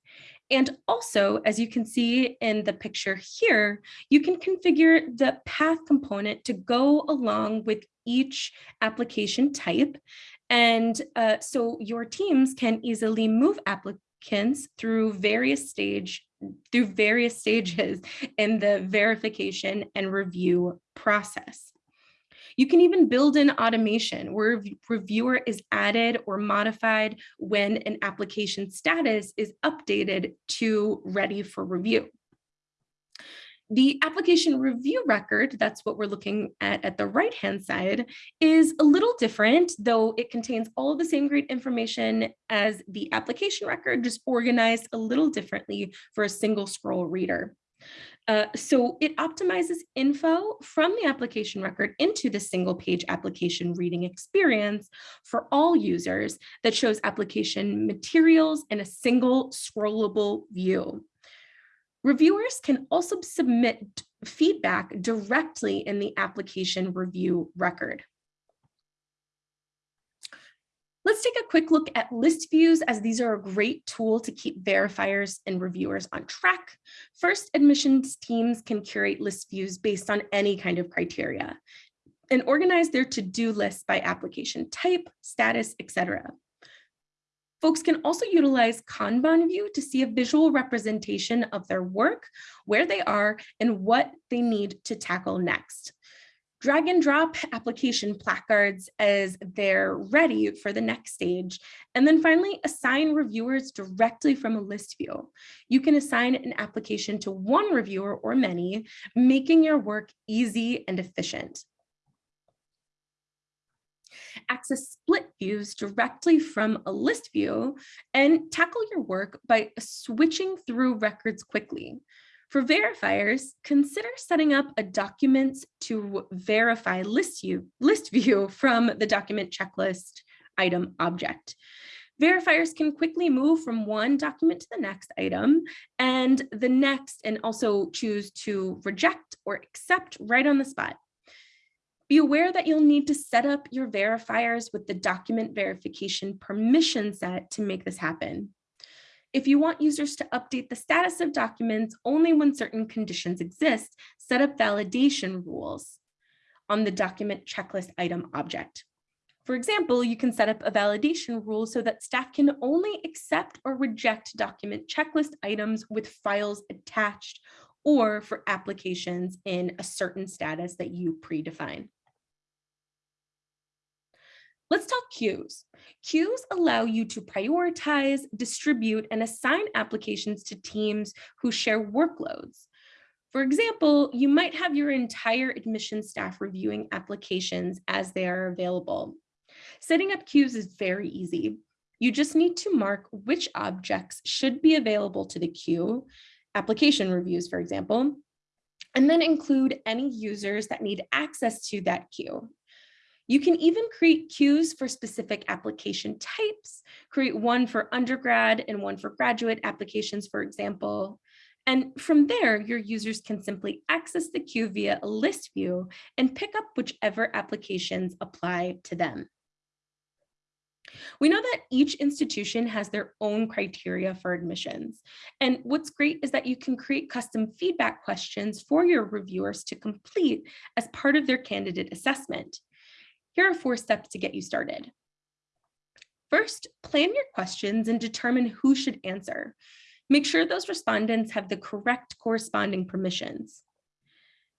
And also, as you can see in the picture here, you can configure the path component to go along with each application type and uh, so your teams can easily move applicants through various stage through various stages in the verification and review process. You can even build in automation where reviewer is added or modified when an application status is updated to ready for review. The application review record, that's what we're looking at at the right-hand side, is a little different, though it contains all the same great information as the application record, just organized a little differently for a single scroll reader. Uh, so it optimizes info from the application record into the single page application reading experience for all users that shows application materials in a single scrollable view. Reviewers can also submit feedback directly in the application review record. Let's take a quick look at list views as these are a great tool to keep verifiers and reviewers on track. First, admissions teams can curate list views based on any kind of criteria and organize their to-do list by application type, status, etc. Folks can also utilize Kanban view to see a visual representation of their work, where they are, and what they need to tackle next. Drag and drop application placards as they're ready for the next stage. And then finally, assign reviewers directly from a list view. You can assign an application to one reviewer or many, making your work easy and efficient access split views directly from a list view and tackle your work by switching through records quickly. For verifiers, consider setting up a documents to verify list view, list view from the document checklist item object. Verifiers can quickly move from one document to the next item and the next and also choose to reject or accept right on the spot. Be aware that you'll need to set up your verifiers with the document verification permission set to make this happen. If you want users to update the status of documents only when certain conditions exist, set up validation rules on the document checklist item object. For example, you can set up a validation rule so that staff can only accept or reject document checklist items with files attached or for applications in a certain status that you predefine. Let's talk queues. Queues allow you to prioritize, distribute, and assign applications to teams who share workloads. For example, you might have your entire admission staff reviewing applications as they are available. Setting up queues is very easy. You just need to mark which objects should be available to the queue, application reviews, for example, and then include any users that need access to that queue. You can even create queues for specific application types, create one for undergrad and one for graduate applications, for example. And from there, your users can simply access the queue via a list view and pick up whichever applications apply to them. We know that each institution has their own criteria for admissions. And what's great is that you can create custom feedback questions for your reviewers to complete as part of their candidate assessment. Here are four steps to get you started. First, plan your questions and determine who should answer. Make sure those respondents have the correct corresponding permissions.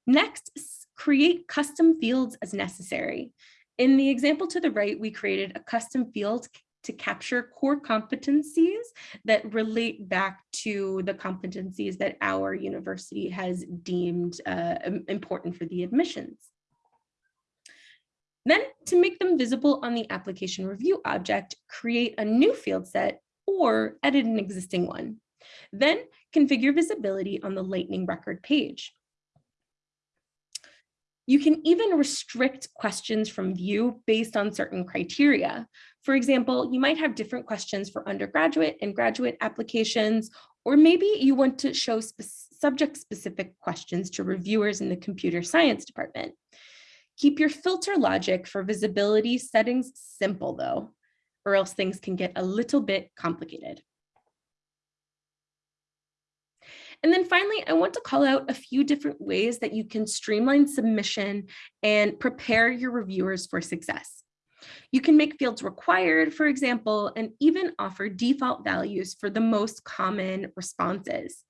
Next, create custom fields as necessary. In the example to the right, we created a custom field to capture core competencies that relate back to the competencies that our university has deemed uh, important for the admissions. Then to make them visible on the application review object, create a new field set or edit an existing one. Then configure visibility on the lightning record page. You can even restrict questions from view based on certain criteria. For example, you might have different questions for undergraduate and graduate applications, or maybe you want to show spe subject-specific questions to reviewers in the computer science department. Keep your filter logic for visibility settings simple though, or else things can get a little bit complicated. And then finally, I want to call out a few different ways that you can streamline submission and prepare your reviewers for success. You can make fields required, for example, and even offer default values for the most common responses.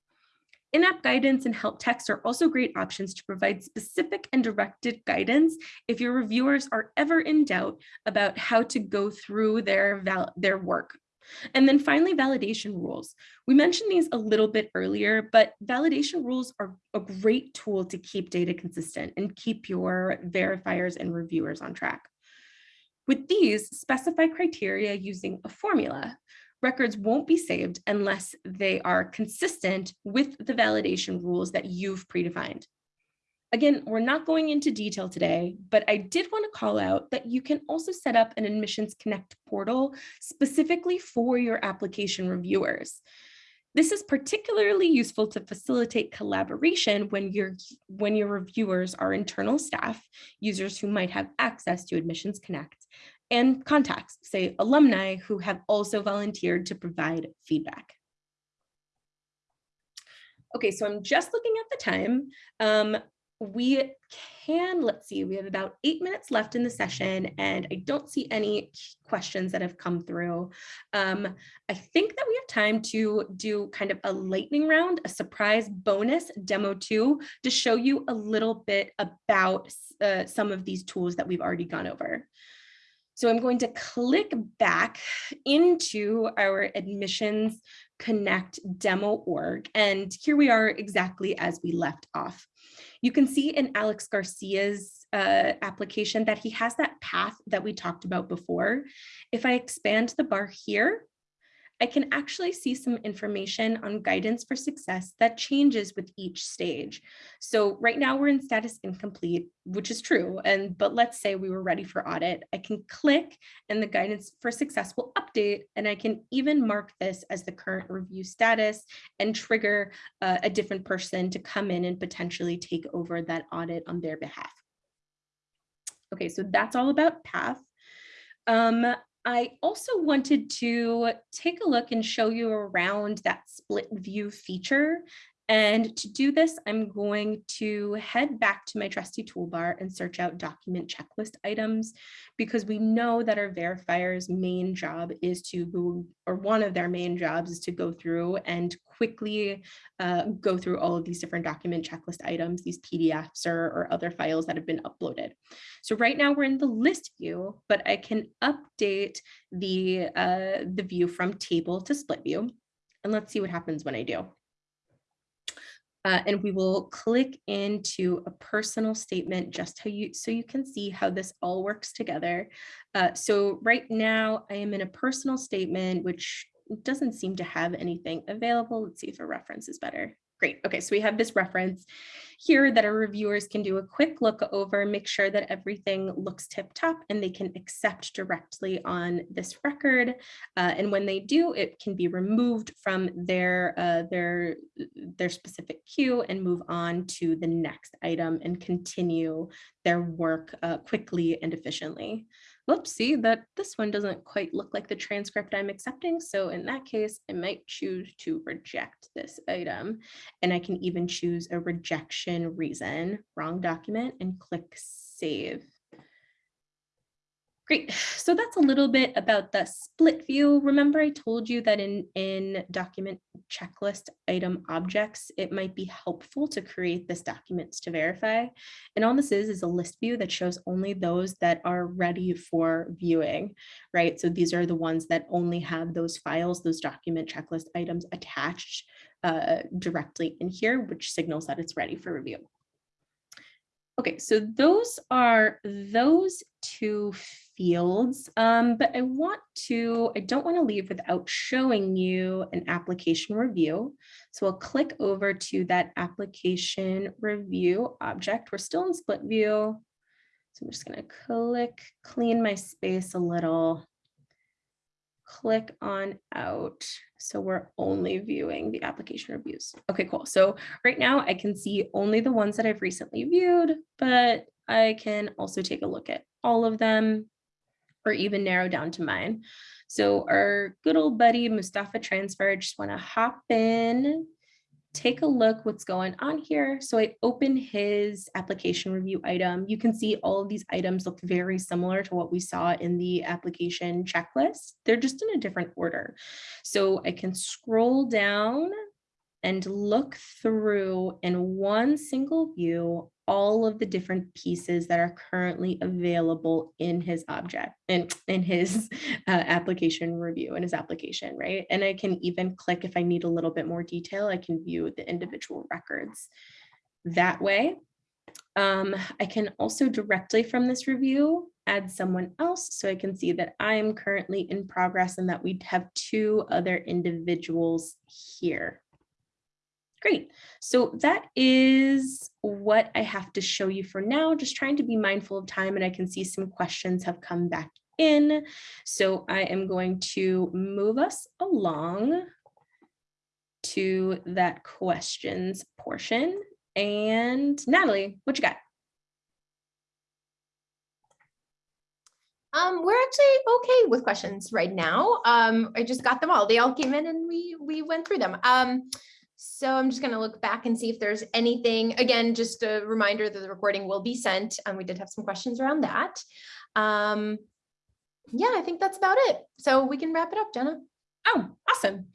In-app guidance and help text are also great options to provide specific and directed guidance if your reviewers are ever in doubt about how to go through their, their work and then finally, validation rules. We mentioned these a little bit earlier, but validation rules are a great tool to keep data consistent and keep your verifiers and reviewers on track. With these, specify criteria using a formula. Records won't be saved unless they are consistent with the validation rules that you've predefined. Again, we're not going into detail today, but I did want to call out that you can also set up an Admissions Connect portal specifically for your application reviewers. This is particularly useful to facilitate collaboration when your when your reviewers are internal staff, users who might have access to Admissions Connect, and contacts, say alumni who have also volunteered to provide feedback. Okay, so I'm just looking at the time. Um, we can, let's see, we have about eight minutes left in the session and I don't see any questions that have come through. Um, I think that we have time to do kind of a lightning round, a surprise bonus demo too, to show you a little bit about uh, some of these tools that we've already gone over. So I'm going to click back into our admissions connect demo org. And here we are exactly as we left off. You can see in Alex Garcia's uh, application that he has that path that we talked about before. If I expand the bar here, I can actually see some information on guidance for success that changes with each stage. So right now we're in status incomplete, which is true. And but let's say we were ready for audit. I can click and the guidance for success will update. And I can even mark this as the current review status and trigger uh, a different person to come in and potentially take over that audit on their behalf. Okay, so that's all about path. Um, I also wanted to take a look and show you around that split view feature. And to do this, I'm going to head back to my trusty toolbar and search out document checklist items because we know that our verifier's main job is to go, or one of their main jobs is to go through and quickly uh, go through all of these different document checklist items, these PDFs or, or other files that have been uploaded. So right now we're in the list view, but I can update the, uh, the view from table to split view. And let's see what happens when I do. Uh, and we will click into a personal statement just how you so you can see how this all works together. Uh, so right now I am in a personal statement, which doesn't seem to have anything available. Let's see if a reference is better. Great. Okay, so we have this reference here that our reviewers can do a quick look over, make sure that everything looks tip top and they can accept directly on this record. Uh, and when they do, it can be removed from their, uh, their, their specific queue and move on to the next item and continue their work uh, quickly and efficiently whoops, see that this one doesn't quite look like the transcript I'm accepting. So in that case, I might choose to reject this item. And I can even choose a rejection reason, wrong document, and click save. Great. So that's a little bit about the split view. Remember I told you that in, in document checklist item objects, it might be helpful to create this documents to verify. And all this is is a list view that shows only those that are ready for viewing, right? So these are the ones that only have those files, those document checklist items attached uh, directly in here, which signals that it's ready for review. Okay, so those are those two fields, um, but I want to, I don't want to leave without showing you an application review. So I'll click over to that application review object. We're still in split view. So I'm just going to click, clean my space a little click on out. So we're only viewing the application reviews. Okay, cool. So right now I can see only the ones that I've recently viewed, but I can also take a look at all of them or even narrow down to mine. So our good old buddy Mustafa transfer, just want to hop in take a look what's going on here. So I open his application review item. You can see all of these items look very similar to what we saw in the application checklist. They're just in a different order. So I can scroll down and look through in one single view all of the different pieces that are currently available in his object and in, his uh, application review in his application, right? And I can even click if I need a little bit more detail, I can view the individual records that way. Um, I can also directly from this review add someone else so I can see that I'm currently in progress and that we have two other individuals here. Great. So that is what I have to show you for now, just trying to be mindful of time and I can see some questions have come back in. So I am going to move us along to that questions portion. And Natalie, what you got? Um, we're actually okay with questions right now. Um, I just got them all. They all came in and we we went through them. Um, so I'm just going to look back and see if there's anything, again, just a reminder that the recording will be sent. And we did have some questions around that. Um, yeah, I think that's about it. So we can wrap it up, Jenna. Oh, awesome.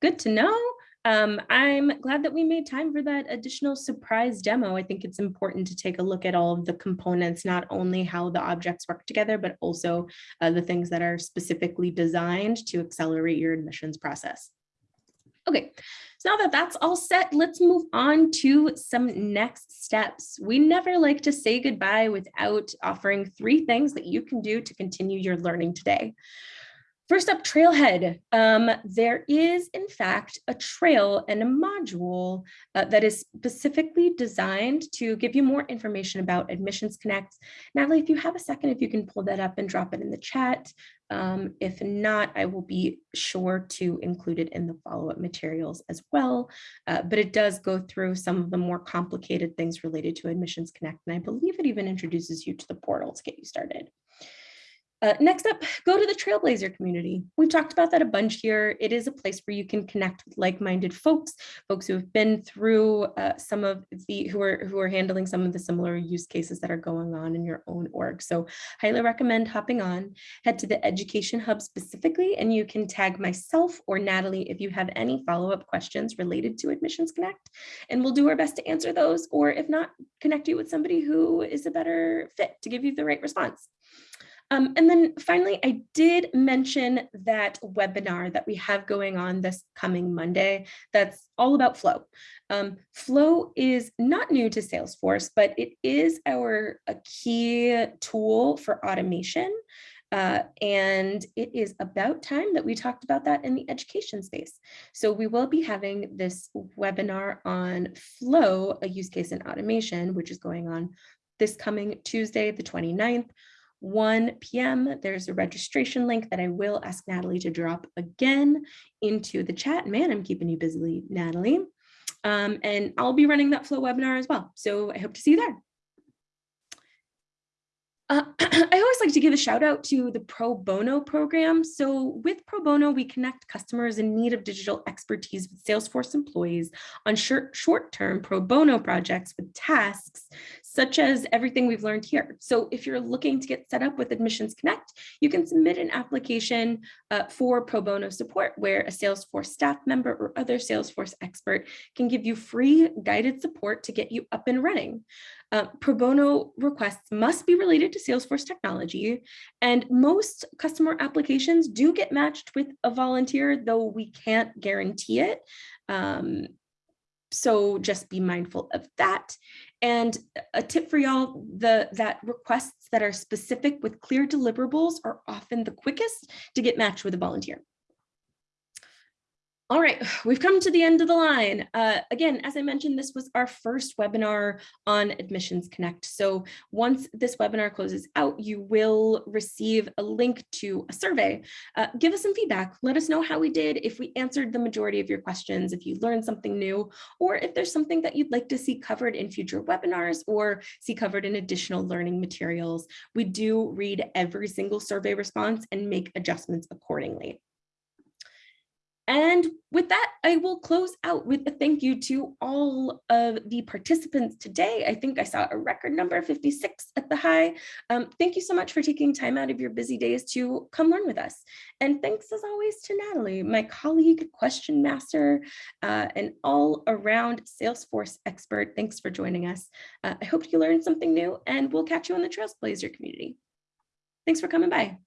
Good to know. Um, I'm glad that we made time for that additional surprise demo. I think it's important to take a look at all of the components, not only how the objects work together, but also uh, the things that are specifically designed to accelerate your admissions process. Okay, so now that that's all set, let's move on to some next steps. We never like to say goodbye without offering three things that you can do to continue your learning today. First up, Trailhead. Um, there is, in fact, a trail and a module uh, that is specifically designed to give you more information about Admissions Connect. Natalie, if you have a second, if you can pull that up and drop it in the chat. Um, if not, I will be sure to include it in the follow-up materials as well. Uh, but it does go through some of the more complicated things related to Admissions Connect, and I believe it even introduces you to the portal to get you started. Uh, next up, go to the Trailblazer community. We've talked about that a bunch here. It is a place where you can connect with like-minded folks, folks who have been through uh, some of the, who are, who are handling some of the similar use cases that are going on in your own org. So highly recommend hopping on, head to the Education Hub specifically, and you can tag myself or Natalie if you have any follow-up questions related to Admissions Connect, and we'll do our best to answer those, or if not, connect you with somebody who is a better fit to give you the right response. Um, and then finally, I did mention that webinar that we have going on this coming Monday that's all about Flow. Um, Flow is not new to Salesforce, but it is our a key tool for automation. Uh, and it is about time that we talked about that in the education space. So we will be having this webinar on flow, a use case in automation, which is going on this coming Tuesday, the 29th, 1 p.m. There's a registration link that I will ask Natalie to drop again into the chat. Man, I'm keeping you busy, Natalie. Um, and I'll be running that flow webinar as well. So I hope to see you there. Uh, I always like to give a shout out to the Pro Bono program. So with Pro Bono, we connect customers in need of digital expertise with Salesforce employees on short, short-term Pro Bono projects with tasks, such as everything we've learned here. So if you're looking to get set up with Admissions Connect, you can submit an application uh, for Pro Bono support where a Salesforce staff member or other Salesforce expert can give you free guided support to get you up and running. Uh, pro bono requests must be related to Salesforce technology, and most customer applications do get matched with a volunteer, though we can't guarantee it. Um, so just be mindful of that. And a tip for y'all, the that requests that are specific with clear deliverables are often the quickest to get matched with a volunteer. All right, we've come to the end of the line. Uh, again, as I mentioned, this was our first webinar on Admissions Connect. So once this webinar closes out, you will receive a link to a survey. Uh, give us some feedback. Let us know how we did, if we answered the majority of your questions, if you learned something new, or if there's something that you'd like to see covered in future webinars or see covered in additional learning materials. We do read every single survey response and make adjustments accordingly. And with that, I will close out with a thank you to all of the participants today. I think I saw a record number 56 at the high. Um, thank you so much for taking time out of your busy days to come learn with us. And thanks as always to Natalie, my colleague, question master, uh, and all around Salesforce expert. Thanks for joining us. Uh, I hope you learned something new and we'll catch you on the Trailblazer community. Thanks for coming by.